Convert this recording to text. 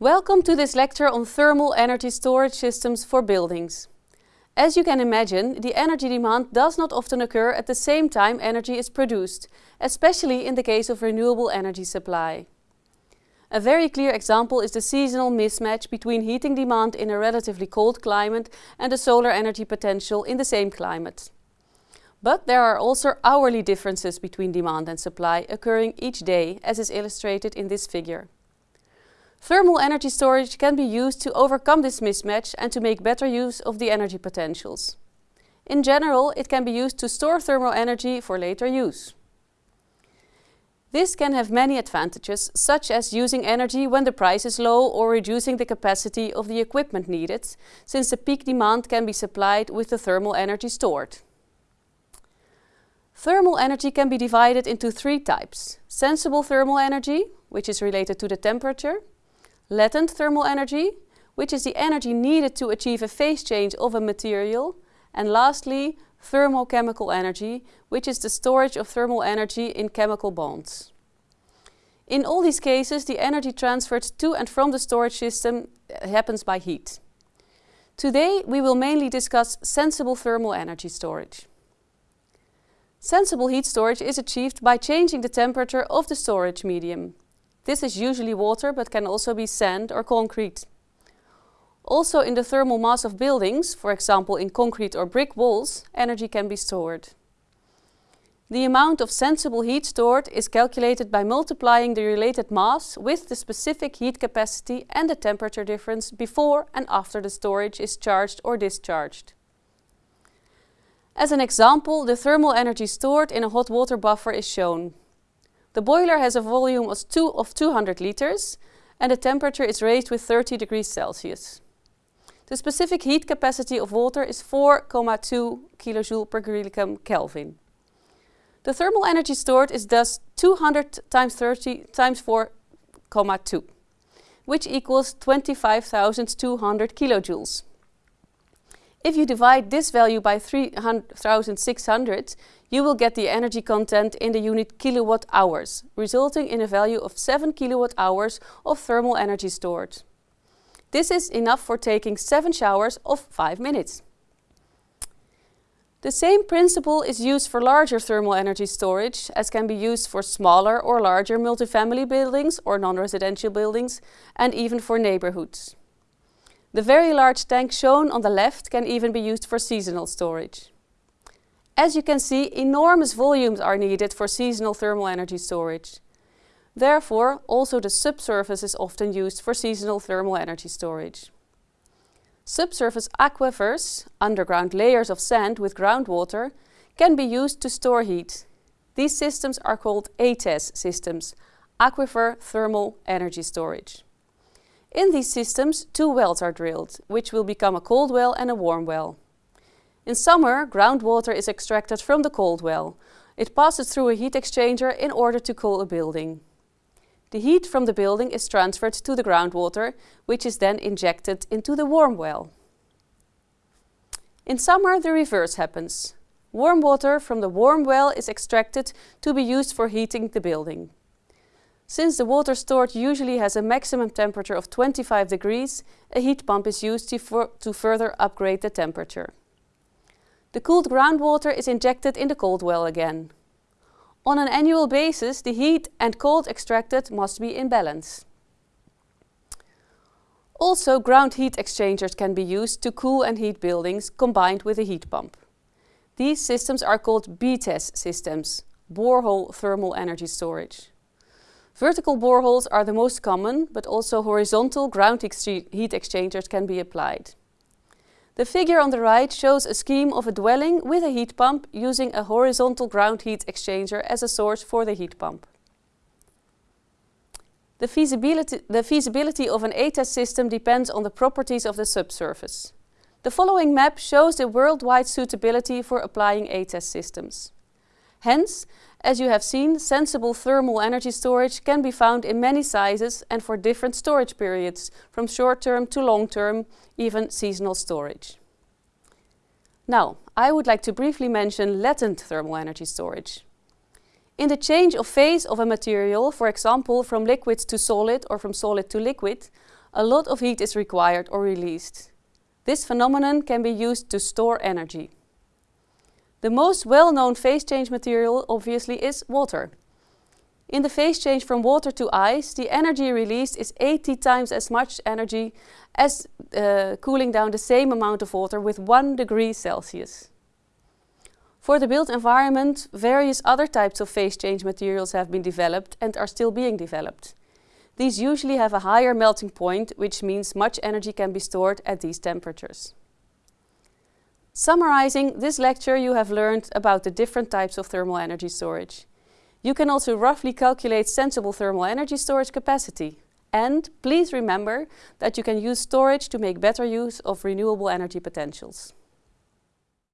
Welcome to this lecture on thermal energy storage systems for buildings. As you can imagine, the energy demand does not often occur at the same time energy is produced, especially in the case of renewable energy supply. A very clear example is the seasonal mismatch between heating demand in a relatively cold climate and the solar energy potential in the same climate. But there are also hourly differences between demand and supply occurring each day, as is illustrated in this figure. Thermal energy storage can be used to overcome this mismatch and to make better use of the energy potentials. In general, it can be used to store thermal energy for later use. This can have many advantages, such as using energy when the price is low or reducing the capacity of the equipment needed, since the peak demand can be supplied with the thermal energy stored. Thermal energy can be divided into three types. Sensible thermal energy, which is related to the temperature, latent thermal energy, which is the energy needed to achieve a phase change of a material, and lastly, thermochemical energy, which is the storage of thermal energy in chemical bonds. In all these cases, the energy transferred to and from the storage system uh, happens by heat. Today, we will mainly discuss sensible thermal energy storage. Sensible heat storage is achieved by changing the temperature of the storage medium. This is usually water, but can also be sand or concrete. Also in the thermal mass of buildings, for example in concrete or brick walls, energy can be stored. The amount of sensible heat stored is calculated by multiplying the related mass with the specific heat capacity and the temperature difference before and after the storage is charged or discharged. As an example, the thermal energy stored in a hot water buffer is shown. The boiler has a volume of, two, of 200 liters and the temperature is raised with 30 degrees Celsius. The specific heat capacity of water is 4,2 kilojoule per kilograms Kelvin. The thermal energy stored is thus 200 times 30 times 4,2, which equals 25,200 kilojoules. If you divide this value by 3600, you will get the energy content in the unit kilowatt hours, resulting in a value of 7 kilowatt hours of thermal energy stored. This is enough for taking 7 showers of 5 minutes. The same principle is used for larger thermal energy storage as can be used for smaller or larger multifamily buildings or non-residential buildings and even for neighborhoods. The very large tank shown on the left can even be used for seasonal storage. As you can see, enormous volumes are needed for seasonal thermal energy storage. Therefore, also the subsurface is often used for seasonal thermal energy storage. Subsurface aquifers, underground layers of sand with groundwater, can be used to store heat. These systems are called ATES systems, Aquifer Thermal Energy Storage. In these systems, two wells are drilled, which will become a cold well and a warm well. In summer, groundwater is extracted from the cold well. It passes through a heat exchanger in order to cool a building. The heat from the building is transferred to the groundwater, which is then injected into the warm well. In summer, the reverse happens. Warm water from the warm well is extracted to be used for heating the building. Since the water stored usually has a maximum temperature of 25 degrees, a heat pump is used to, to further upgrade the temperature. The cooled groundwater is injected in the cold well again. On an annual basis, the heat and cold extracted must be in balance. Also, ground heat exchangers can be used to cool and heat buildings combined with a heat pump. These systems are called BTES systems, borehole thermal energy storage. Vertical boreholes are the most common, but also horizontal ground heat exchangers can be applied. The figure on the right shows a scheme of a dwelling with a heat pump using a horizontal ground heat exchanger as a source for the heat pump. The feasibility, the feasibility of an ATES system depends on the properties of the subsurface. The following map shows the worldwide suitability for applying ATES systems. Hence, as you have seen, sensible thermal energy storage can be found in many sizes and for different storage periods, from short-term to long-term, even seasonal storage. Now, I would like to briefly mention latent thermal energy storage. In the change of phase of a material, for example from liquid to solid or from solid to liquid, a lot of heat is required or released. This phenomenon can be used to store energy. The most well-known phase change material obviously is water. In the phase change from water to ice, the energy released is 80 times as much energy as uh, cooling down the same amount of water with 1 degree Celsius. For the built environment, various other types of phase change materials have been developed and are still being developed. These usually have a higher melting point, which means much energy can be stored at these temperatures. Summarizing this lecture, you have learned about the different types of thermal energy storage. You can also roughly calculate sensible thermal energy storage capacity. And please remember that you can use storage to make better use of renewable energy potentials.